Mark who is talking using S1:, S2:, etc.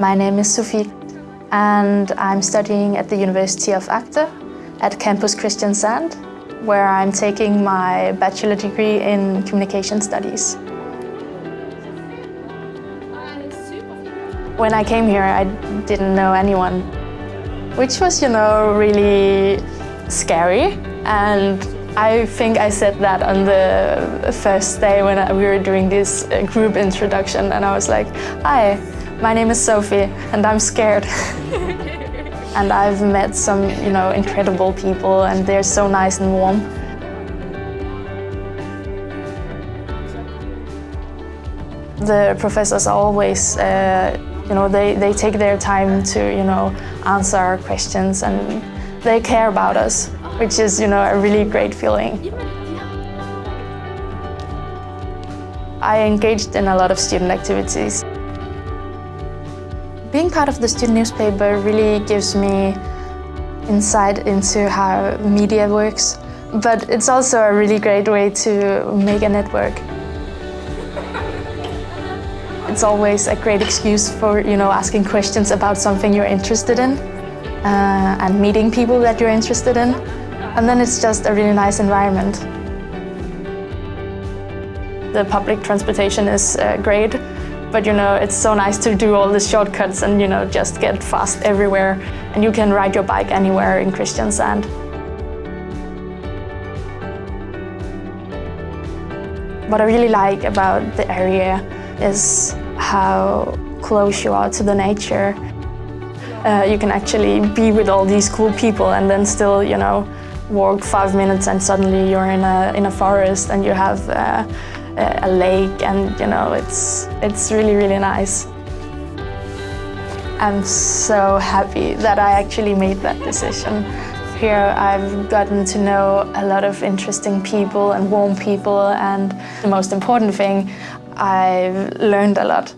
S1: My name is Sophie and I'm studying at the University of Agder at Campus Kristiansand, where I'm taking my bachelor degree in communication studies. When I came here, I didn't know anyone, which was, you know, really scary. And I think I said that on the first day when we were doing this uh, group introduction, and I was like, hi, my name is Sophie, and I'm scared. and I've met some, you know, incredible people, and they're so nice and warm. The professors are always uh, you know, they, they take their time to, you know, answer our questions and they care about us, which is, you know, a really great feeling. I engaged in a lot of student activities. Being part of the student newspaper really gives me insight into how media works, but it's also a really great way to make a network. It's always a great excuse for, you know, asking questions about something you're interested in uh, and meeting people that you're interested in. And then it's just a really nice environment. The public transportation is uh, great, but you know, it's so nice to do all the shortcuts and you know, just get fast everywhere. And you can ride your bike anywhere in Kristiansand. What I really like about the area is how close you are to the nature. Uh, you can actually be with all these cool people and then still, you know, walk five minutes and suddenly you're in a, in a forest and you have uh, a lake and, you know, it's, it's really, really nice. I'm so happy that I actually made that decision. Here I've gotten to know a lot of interesting people and warm people and the most important thing, I've learned a lot.